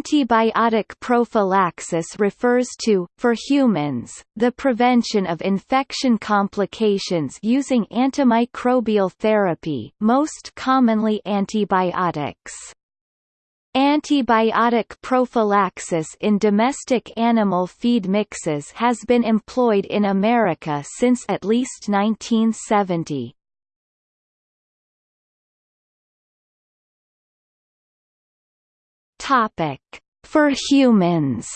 Antibiotic prophylaxis refers to, for humans, the prevention of infection complications using antimicrobial therapy most commonly antibiotics. Antibiotic prophylaxis in domestic animal feed mixes has been employed in America since at least 1970. Topic: For humans.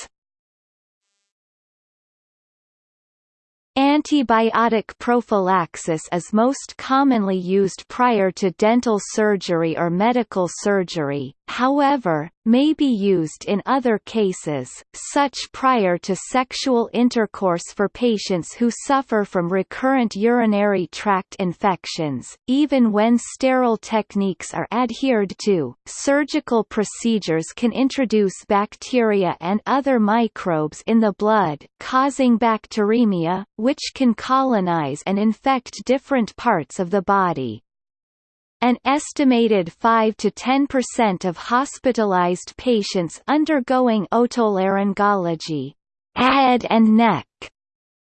Antibiotic prophylaxis is most commonly used prior to dental surgery or medical surgery, however, may be used in other cases, such prior to sexual intercourse for patients who suffer from recurrent urinary tract infections, even when sterile techniques are adhered to. Surgical procedures can introduce bacteria and other microbes in the blood, causing bacteremia, which can colonize and infect different parts of the body. An estimated 5 to 10% of hospitalized patients undergoing otolaryngology head and neck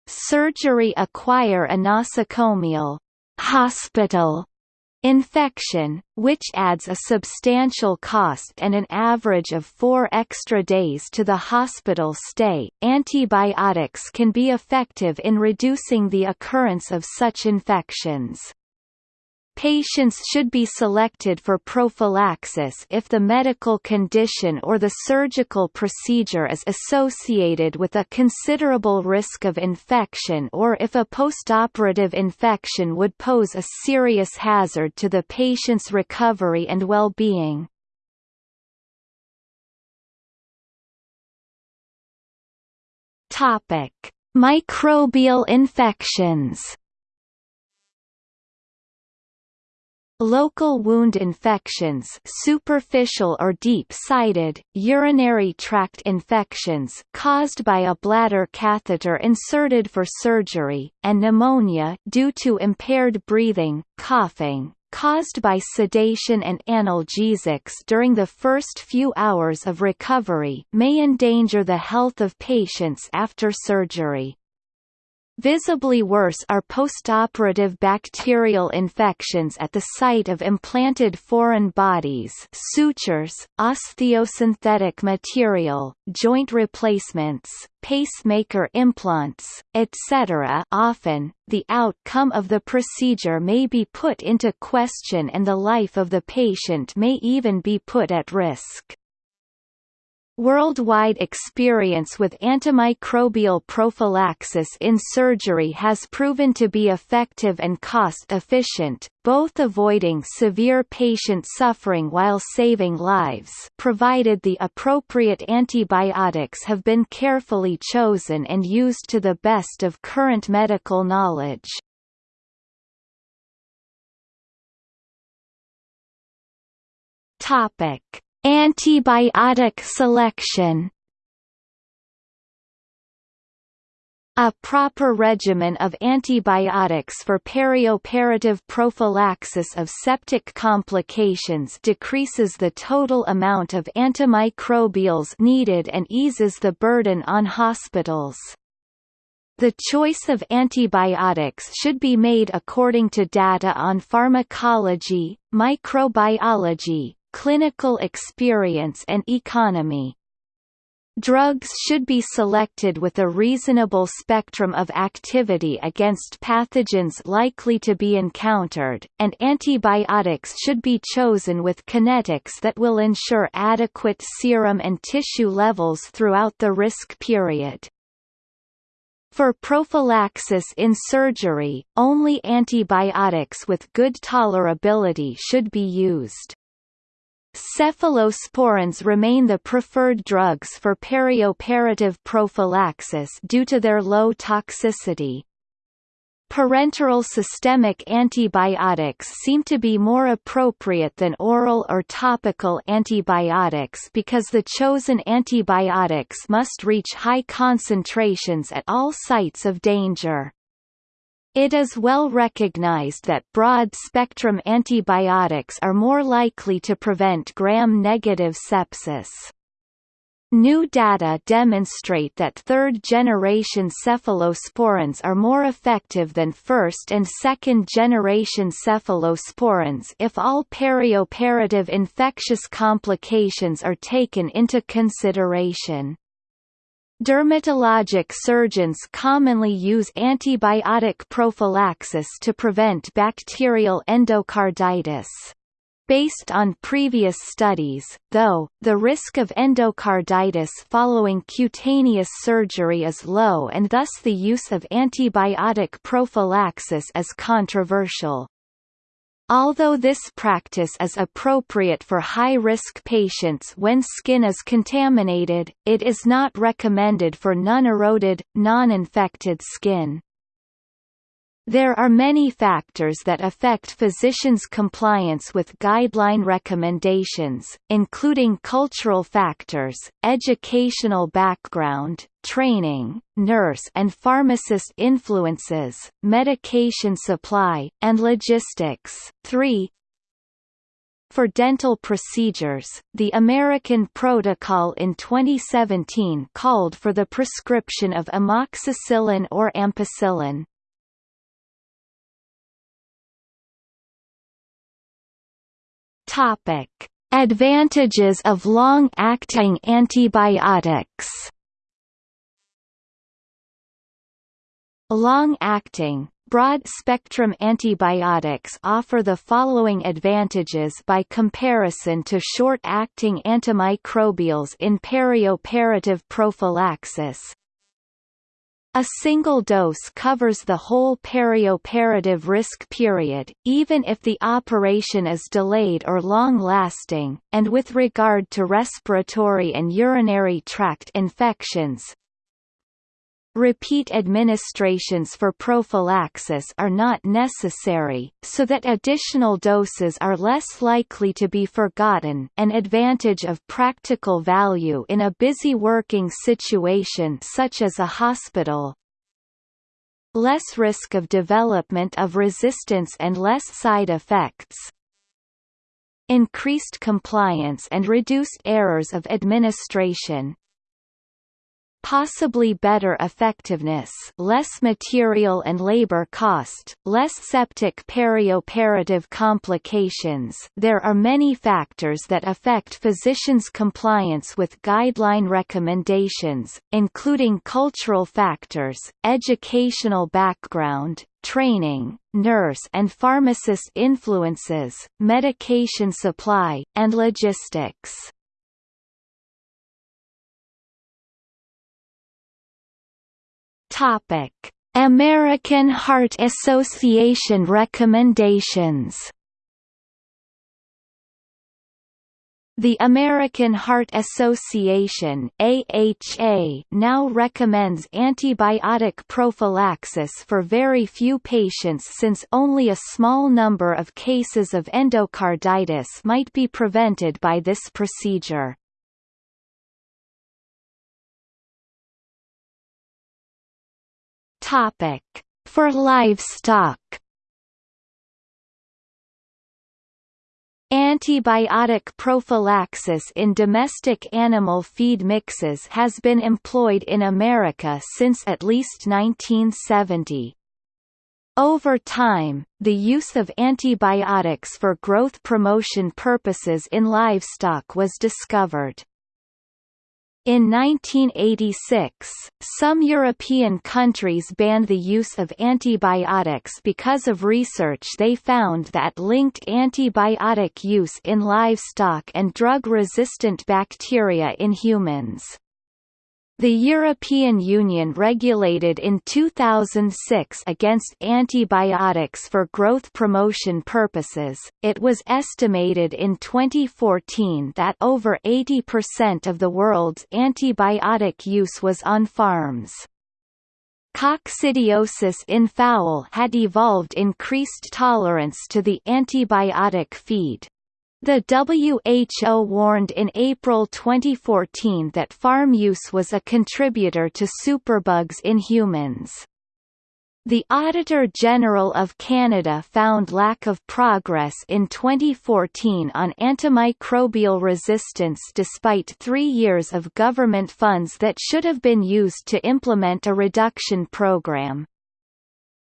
surgery acquire a nosocomial hospital infection, which adds a substantial cost and an average of four extra days to the hospital stay. Antibiotics can be effective in reducing the occurrence of such infections. Patients should be selected for prophylaxis if the medical condition or the surgical procedure is associated with a considerable risk of infection or if a postoperative infection would pose a serious hazard to the patient's recovery and well-being. Topic: Microbial infections Local wound infections superficial or deep-sided, urinary tract infections caused by a bladder catheter inserted for surgery, and pneumonia due to impaired breathing, coughing, caused by sedation and analgesics during the first few hours of recovery may endanger the health of patients after surgery. Visibly worse are postoperative bacterial infections at the site of implanted foreign bodies sutures, osteosynthetic material, joint replacements, pacemaker implants, etc. Often, the outcome of the procedure may be put into question and the life of the patient may even be put at risk. Worldwide experience with antimicrobial prophylaxis in surgery has proven to be effective and cost-efficient, both avoiding severe patient suffering while saving lives provided the appropriate antibiotics have been carefully chosen and used to the best of current medical knowledge. Topic Antibiotic selection A proper regimen of antibiotics for perioperative prophylaxis of septic complications decreases the total amount of antimicrobials needed and eases the burden on hospitals. The choice of antibiotics should be made according to data on pharmacology, microbiology, clinical experience and economy. Drugs should be selected with a reasonable spectrum of activity against pathogens likely to be encountered, and antibiotics should be chosen with kinetics that will ensure adequate serum and tissue levels throughout the risk period. For prophylaxis in surgery, only antibiotics with good tolerability should be used. Cephalosporins remain the preferred drugs for perioperative prophylaxis due to their low toxicity. Parenteral systemic antibiotics seem to be more appropriate than oral or topical antibiotics because the chosen antibiotics must reach high concentrations at all sites of danger. It is well recognized that broad-spectrum antibiotics are more likely to prevent gram-negative sepsis. New data demonstrate that third-generation cephalosporins are more effective than first- and second-generation cephalosporins if all perioperative infectious complications are taken into consideration. Dermatologic surgeons commonly use antibiotic prophylaxis to prevent bacterial endocarditis. Based on previous studies, though, the risk of endocarditis following cutaneous surgery is low and thus the use of antibiotic prophylaxis is controversial. Although this practice is appropriate for high-risk patients when skin is contaminated, it is not recommended for non-eroded, non-infected skin. There are many factors that affect physicians' compliance with guideline recommendations, including cultural factors, educational background, training, nurse and pharmacist influences, medication supply, and logistics. 3 for dental procedures, the American Protocol in 2017 called for the prescription of amoxicillin or ampicillin, Topic: Advantages of long-acting antibiotics. Long-acting, broad-spectrum antibiotics offer the following advantages by comparison to short-acting antimicrobials in perioperative prophylaxis. A single dose covers the whole perioperative risk period, even if the operation is delayed or long-lasting, and with regard to respiratory and urinary tract infections, Repeat administrations for prophylaxis are not necessary, so that additional doses are less likely to be forgotten an advantage of practical value in a busy working situation such as a hospital. Less risk of development of resistance and less side effects. Increased compliance and reduced errors of administration, possibly better effectiveness less material and labor cost, less septic perioperative complications there are many factors that affect physicians' compliance with guideline recommendations, including cultural factors, educational background, training, nurse and pharmacist influences, medication supply, and logistics. Topic: American Heart Association recommendations. The American Heart Association AHA now recommends antibiotic prophylaxis for very few patients since only a small number of cases of endocarditis might be prevented by this procedure. Topic: For livestock. Antibiotic prophylaxis in domestic animal feed mixes has been employed in America since at least 1970. Over time, the use of antibiotics for growth promotion purposes in livestock was discovered. In 1986, some European countries banned the use of antibiotics because of research they found that linked antibiotic use in livestock and drug-resistant bacteria in humans. The European Union regulated in 2006 against antibiotics for growth promotion purposes. It was estimated in 2014 that over 80% of the world's antibiotic use was on farms. Coccidiosis in fowl had evolved increased tolerance to the antibiotic feed. The WHO warned in April 2014 that farm use was a contributor to superbugs in humans. The Auditor General of Canada found lack of progress in 2014 on antimicrobial resistance despite three years of government funds that should have been used to implement a reduction program.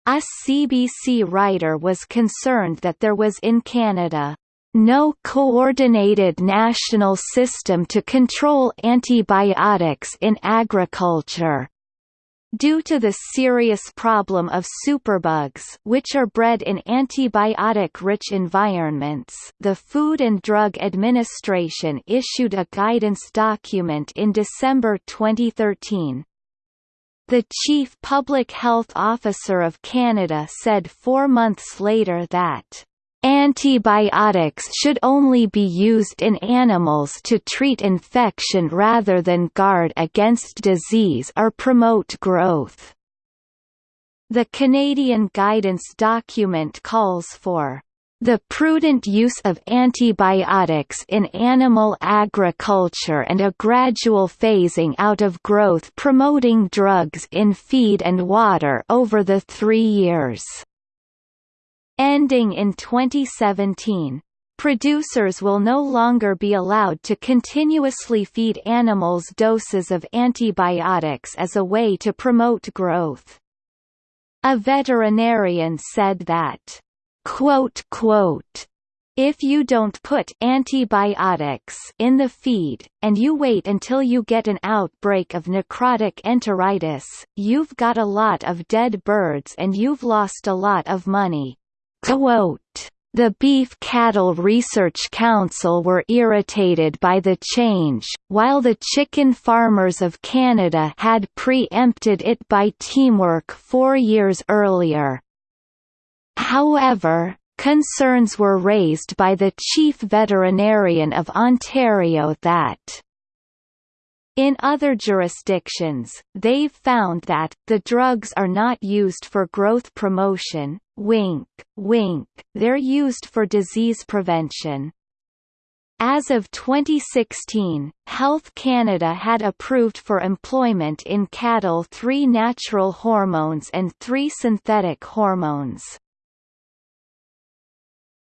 A CBC writer was concerned that there was in Canada no coordinated national system to control antibiotics in agriculture. Due to the serious problem of superbugs which are bred in antibiotic-rich environments the Food and Drug Administration issued a guidance document in December 2013. The Chief Public Health Officer of Canada said four months later that Antibiotics should only be used in animals to treat infection rather than guard against disease or promote growth. The Canadian guidance document calls for the prudent use of antibiotics in animal agriculture and a gradual phasing out of growth promoting drugs in feed and water over the three years Ending in 2017, producers will no longer be allowed to continuously feed animals doses of antibiotics as a way to promote growth. A veterinarian said that, quote, quote, if you don't put antibiotics in the feed, and you wait until you get an outbreak of necrotic enteritis, you've got a lot of dead birds and you've lost a lot of money. Quote, the Beef Cattle Research Council were irritated by the change, while the chicken farmers of Canada had pre-empted it by teamwork four years earlier. However, concerns were raised by the chief veterinarian of Ontario that in other jurisdictions, they've found that, the drugs are not used for growth promotion, wink, wink, they're used for disease prevention. As of 2016, Health Canada had approved for employment in cattle three natural hormones and three synthetic hormones.